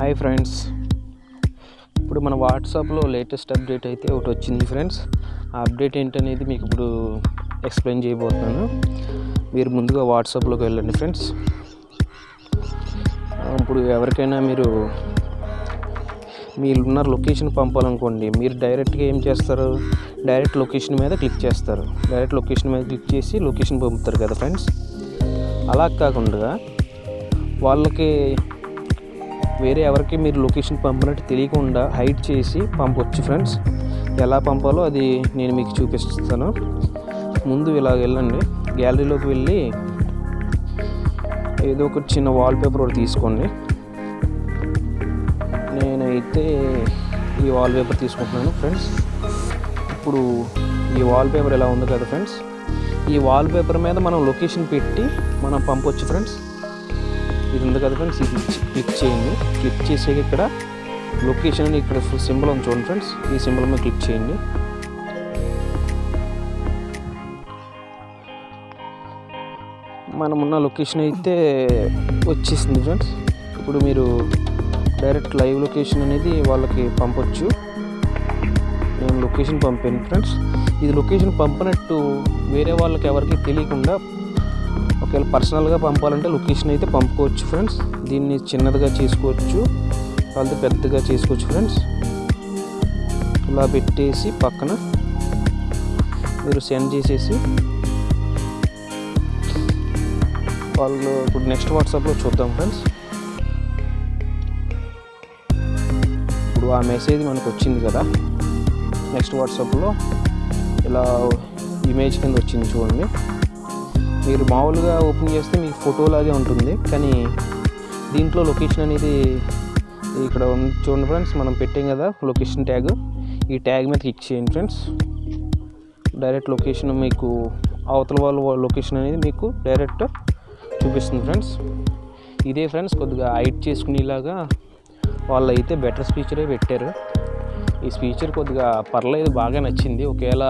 Hi friends. ఇప్పుడు మన వాట్సాప్లో లేటెస్ట్ అప్డేట్ అయితే ఒకటి వచ్చింది ఫ్రెండ్స్. ఆ అప్డేట్ ఏంటనేది మీకు ఇప్పుడు ఎక్స్ప్లెయిన్ చేయబోతున్నాను. మీరు ముందుగా వాట్సాప్లోకి వెళ్ళండి ఫ్రెండ్స్. ఇప్పుడు ఎవరికైనా మీరు మీరున్న లొకేషన్ పంపాలనుకోండి మీరు డైరెక్ట్గా ఏం చేస్తారు? డైరెక్ట్ లొకేషన్ మీద క్లిక్ చేస్తారు. డైరెక్ట్ లొకేషన్ మీద క్లిక్ చేసి లొకేషన్ పంపుతారు కదా ఫ్రెండ్స్. అలా కాకుండా వాళ్ళకి వేరే ఎవరికి మీరు లొకేషన్ పంపినట్టు తెలియకుండా హైడ్ చేసి పంపొచ్చు ఫ్రెండ్స్. ఎలా పంపాలో అది నేను మీకు చూపిస్తాను. ముందు ఇలా వెళ్ళండి. గ్యాలరీలోకి వెళ్ళి ఏదో ఒక చిన్న వాల్పేపర్ ఒకటి తీసుకోండి. నేనైతే ఈ వాల్పేపర్ తీసుకుంటున్నాను ఫ్రెండ్స్. ఇప్పుడు ఈ వాల్పేపర్ ఎలా ఉంది కదా ఫ్రెండ్స్? ఈ వాల్పేపర్ మీద మనం లొకేషన్ పెట్టి మనం పంపొచ్చు ఫ్రెండ్స్. ఇది ఉంది కదా ఫ్రెండ్స్ ఇది క్లిక్ చేయండి. క్లిక్ చేసాక ఇక్కడ లొకేషన్ అని ఇక్కడ సింబల్ ఉంది చూడండి ఫ్రెండ్స్ ఈ సింబల్ మీద క్లిక్ చేయండి. మనమున్న లొకేషన్ అయితే వచ్చేసింది ఫ్రెండ్స్ ఇప్పుడు మీరు డైరెక్ట్ లైవ్ లొకేషన్ అనేది వాళ్ళకి పంపొచ్చు. నేను లొకేషన్ పంపాను ఫ్రెండ్స్ ఇది లొకేషన్ పంపినట్టు వేరే వాళ్ళకి ఎవరికి తెలియకుండా ఒకవేళ పర్సనల్గా పంపాలంటే లొకేషన్ అయితే పంపుకోవచ్చు ఫ్రెండ్స్. దీన్ని చిన్నదిగా చేసుకోవచ్చు వాళ్ళది పెద్దగా చేసుకోవచ్చు ఫ్రెండ్స్. ఇలా పెట్టేసి పక్కన మీరు సెండ్ చేసేసి వాళ్ళు ఇప్పుడు నెక్స్ట్ వాట్సాప్లో చూద్దాం ఫ్రెండ్స్. ఇప్పుడు ఆ మెసేజ్ మనకు వచ్చింది కదా నెక్స్ట్ వాట్సాప్లో ఇలా ఇమేజ్ కింద వచ్చింది చూడండి. మీరు మామూలుగా ఓపెన్ చేస్తే మీకు ఫోటోలాగే ఉంటుంది. కానీ దీంట్లో లొకేషన్ అనేది ఇక్కడ ఉంది చూడండి ఫ్రెండ్స్ మనం పెట్టాం కదా లొకేషన్ ట్యాగ్. ఈ ట్యాగ్ మీద క్లిక్ చేయండి ఫ్రెండ్స్. డైరెక్ట్ లొకేషన్ మీకు అవతల వాళ్ళ లొకేషన్ అనేది మీకు డైరెక్ట్ చూపిస్తుంది ఫ్రెండ్స్. ఇదే ఫ్రెండ్స్ కొద్దిగా హైట్ చేసుకునేలాగా వాళ్ళు అయితే బెటర్ స్పీచరే పెట్టారు. ఈ స్పీచర్ కొద్దిగా పర్లేదు బాగా నచ్చింది. ఒకవేళ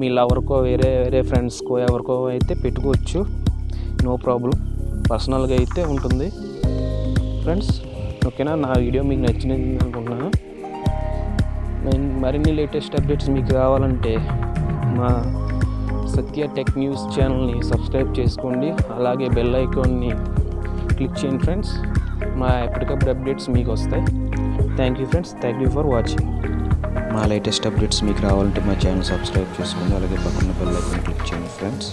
మీ లవర్కో వేరే వేరే ఫ్రెండ్స్కో ఎవరికో అయితే పెట్టుకోవచ్చు. No problem. పర్సనల్గా అయితే ఉంటుంది. ఫ్రెండ్స్ ఓకేనా? నా వీడియో మీకు నచ్చినది అనుకుంటున్నాను. నేను మరిన్ని లేటెస్ట్ అప్డేట్స్ మీకు కావాలంటే మా సత్య టెక్ న్యూస్ ఛానల్ని సబ్స్క్రైబ్ చేసుకోండి. అలాగే బెల్ ఐకాన్ని క్లిక్ చేయండి ఫ్రెండ్స్. మా ఎప్పటికప్పుడు అప్డేట్స్ మీకు వస్తాయి. Thank you friends. Thank you for watching. మా లేటెస్ట్ అప్డేట్స్ మీకు రావాలంటే మా ఛానల్ సబ్స్క్రైబ్ చేసుకోండి. అలాగే పక్కన బెల్ ఐకాన్ క్లిక్ చేయండి ఫ్రెండ్స్